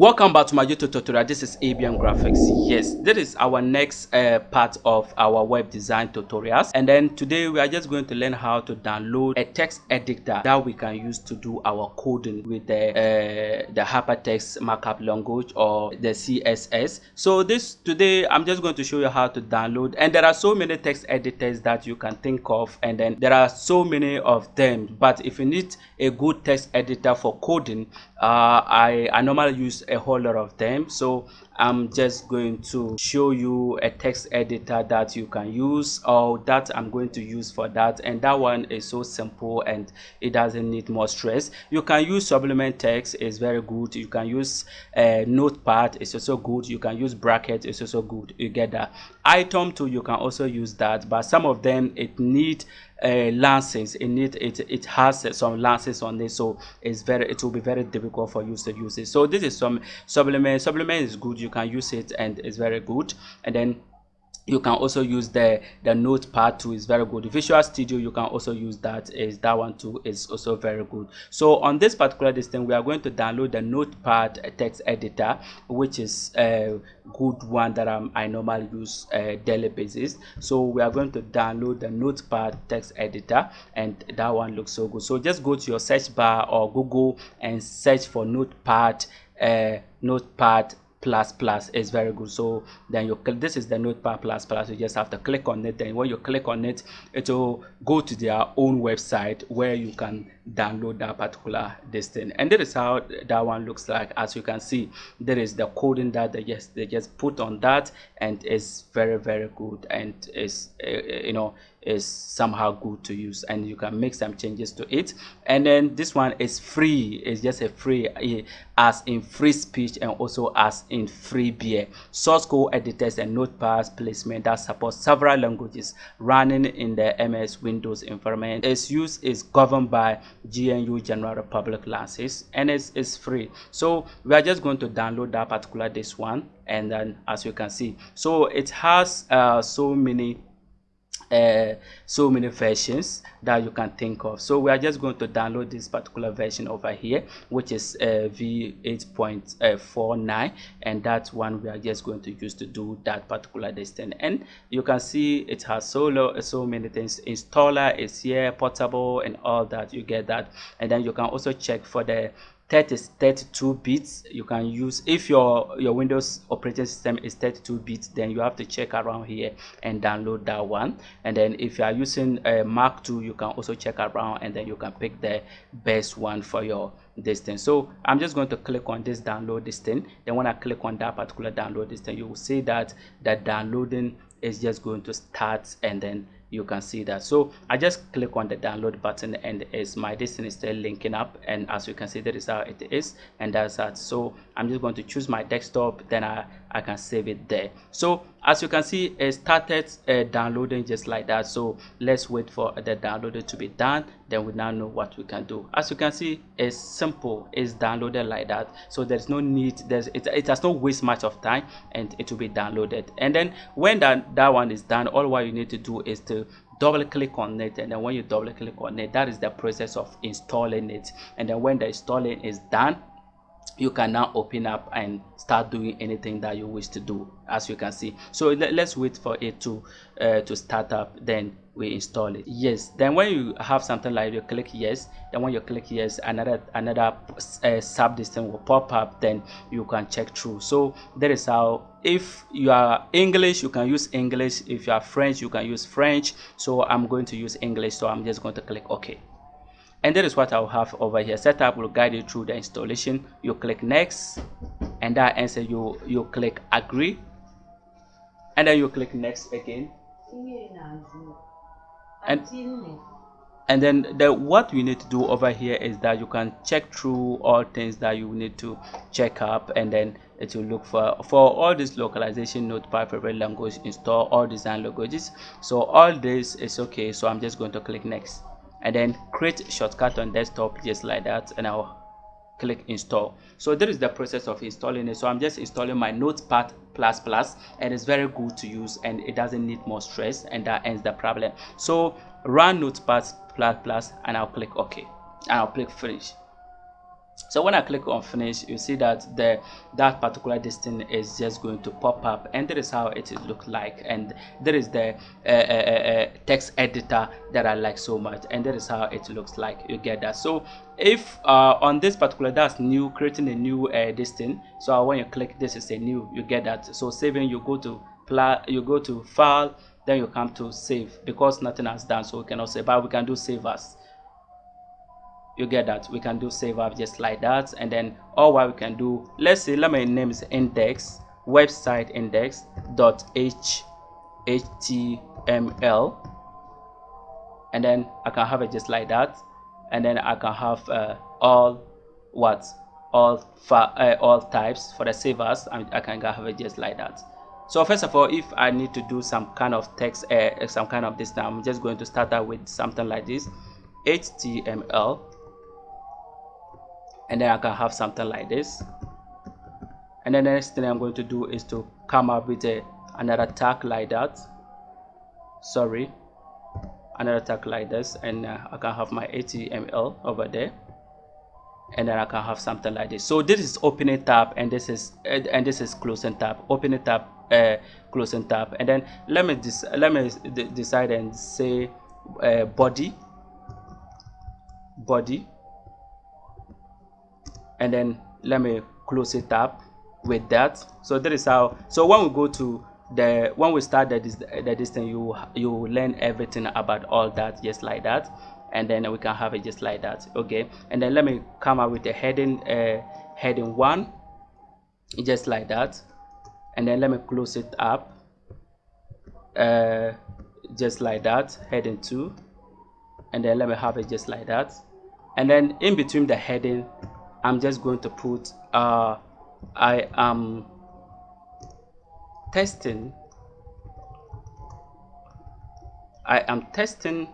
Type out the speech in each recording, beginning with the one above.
welcome back to my youtube tutorial. This is abm graphics. Yes this is our next uh, part of our web design tutorials. And then today we are just going to learn how to download a text editor that we can use to do our coding with the uh, the hypertext markup language or the css so this today i'm just going to show you how to download. And there are so many text editors that you can think of and then there are so many of them. But if you need a good text editor for coding Uh, i i normally use a whole lot of them. So i'm just going to show you a text editor that you can use or that i'm going to use for that. And that one is so simple and it doesn't need more stress. You can use Sublime Text is very good. You can use a uh, notepad it's also good. You can use bracket it's also good. You get that. Atom too you can also use that. But some of them it need uh, lances in it it it has some lances on it. So it's very it will be very difficult for you to use it. So this is some Sublime Sublime is good. You can use it and it's very good. And then you can also use the the notepad too is very good. Visual studio you can also use that is that one too is also very good. So on this particular thing we are going to download the notepad text editor which is a good one that I'm, i normally use uh, daily basis. So we are going to download the notepad text editor and that one looks so good. So just go to your search bar or google and search for notepad uh, notepad plus plus is very good. So then you this is the notepad plus plus. You just have to click on it. And when you click on it it will go to their own website where you can download that particular this thing. And that is how that one looks like. As you can see there is the coding that they just they just put on that and it's very very good and is uh, you know is somehow good to use and you can make some changes to it. And then this one is free. It's just a free uh, as in free speech and also as in free beer. Source code editors and notepad placement that supports several languages running in the ms windows environment. Its use is governed by gnu general public license and it's, it's free. So we are just going to download that particular this one and then as you can see so it has uh, so many uh, so many versions that you can think of. So we are just going to download this particular version over here which is uh, v8.49 and that one we are just going to use to do that particular distance and you can see it has so so many things installer is here portable and all that you get that. And then you can also check for the 30 32 bits you can use if your your windows operating system is 32 bits then you have to check around here and download that one. And then if you are using a mark 2 you can also check around and then you can pick the best one for your this thing. So i'm just going to click on this download this thing. Then when i click on that particular download this thing you will see that the downloading is just going to start and then you can see that. So i just click on the download button and is my is still linking up. And as you can see that is how it is and that's that. So i'm just going to choose my desktop then i i can save it there. So as you can see it started uh, downloading just like that. So let's wait for the downloading to be done. Then we now know what we can do. As you can see it's simple. It's downloaded like that. So there's no need. There's it, it has no waste much of time and it will be downloaded. And then when that that one is done all what you need to do is to double click on it. And then when you double click on it that is the process of installing it. And then when the installing is done you can now open up and start doing anything that you wish to do as you can see. So let, us wait for it to uh, to start up then we install it. Yes then when you have something like you click yes then when you click yes another another uh, sub will pop up then you can check through. So that is how if you are english you can use english. If you are french you can use french. So i'm going to use english so i'm just going to click ok and that is what I'll have over here. Setup will guide you through the installation. You click next and that answer you you click agree. And then you click next again. And and then the what you need to do over here is that you can check through all things that you need to check up and then it will look for for all this localization notepad favorite language install all design languages. So all this is okay. So i'm just going to click next and then create shortcut on desktop just like that and I'll click install. So there is the process of installing it. So I'm just installing my notepad plus plus and it's very good to use and it doesn't need more stress and that ends the problem. So run notepad plus plus and I'll click OK and I'll click finish so when i click on finish you see that the that particular distance is just going to pop up and that is how it look like. And there is the uh, uh, uh, uh, text editor that i like so much and that is how it looks like. You get that. So if uh, on this particular that's new creating a new uh, distance so when you click this is a new you get that. So saving you go to you go to file then you come to save because nothing has done. So we cannot save but we can do save as you get that? We can do save up just like that. And then all what we can do let's say let me name is index website index dot h html and then i can have it just like that. And then i can have uh, all what? All uh, all types for the save as I, I can have it just like that. So first of all if i need to do some kind of text uh, some kind of this now i'm just going to start out with something like this html and then I can have something like this. And then the next thing I'm going to do is to come up with a another tag like that. Sorry. Another tag like this and uh, I can have my HTML over there. And then I can have something like this. So this is opening tab and this is and this is closing tab. Opening tab uh, closing tab. And then let me just let me decide and say uh, body. Body and then let me close it up with that. So that is how so when we go to the when we start that is the, the distance you you learn everything about all that just like that. And then we can have it just like that okay? And then let me come up with a heading uh, heading one just like that. And then let me close it up uh, just like that heading two. And then let me have it just like that. And then in between the heading I'm just going to put uh, I am testing I am testing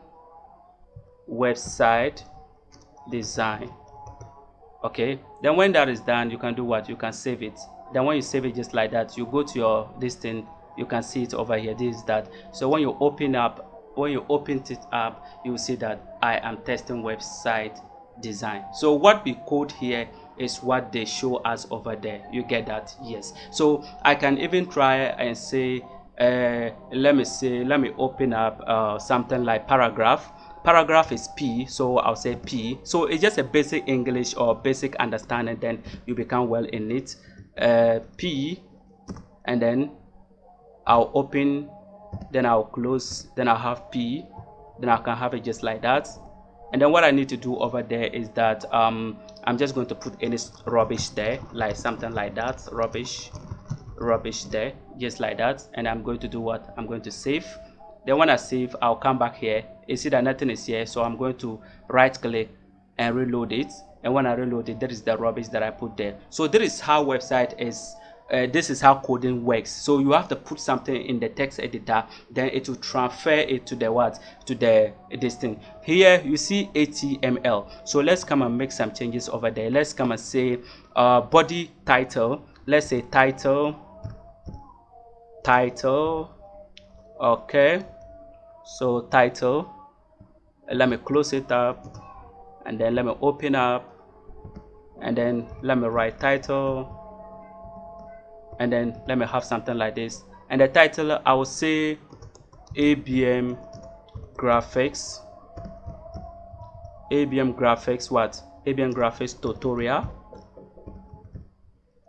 website design. Okay? Then when that is done you can do what? You can save it. Then when you save it just like that you go to your this thing you can see it over here. This is that. So when you open up when you open it up you will see that I am testing website design. So what we code here is what they show us over there. You get that? Yes. So i can even try and say uh, let me say let me open up uh, something like paragraph. Paragraph is p so i'll say p. So it's just a basic english or basic understanding then you become well in it. Uh, p and then i'll open then i'll close then i'll have p then i can have it just like that and then what I need to do over there is that um, I'm just going to put any rubbish there like something like that rubbish rubbish there just like that. And I'm going to do what? I'm going to save. Then when I save I'll come back here you see that nothing is here. So I'm going to right click and reload it. And when I reload it there is the rubbish that I put there. So this is how website is uh, this is how coding works. So you have to put something in the text editor then it will transfer it to the what? To the this thing. Here you see html so let's come and make some changes over there. Let's come and say uh, body title. Let's say title title okay. So title let me close it up and then let me open up and then let me write title and then let me have something like this. And the title i will say abm graphics. Abm graphics what? Abm graphics tutorial.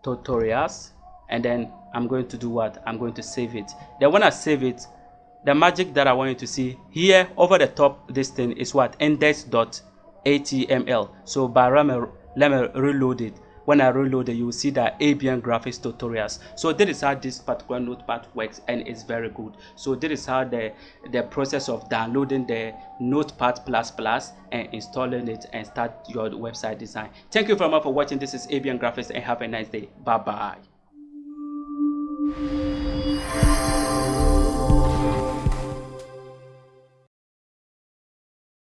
Tutorials. And then i'm going to do what? I'm going to save it. Then when i save it the magic that i want you to see here over the top this thing is what? Index.html so by let me, let me reload it when I reload it, you will see that ABM graphics tutorials. So this is how this particular notepad works and it's very good. So this is how the, the process of downloading the notepad plus plus and installing it and start your website design. Thank you very much for watching. This is ABM graphics and have a nice day. Bye bye.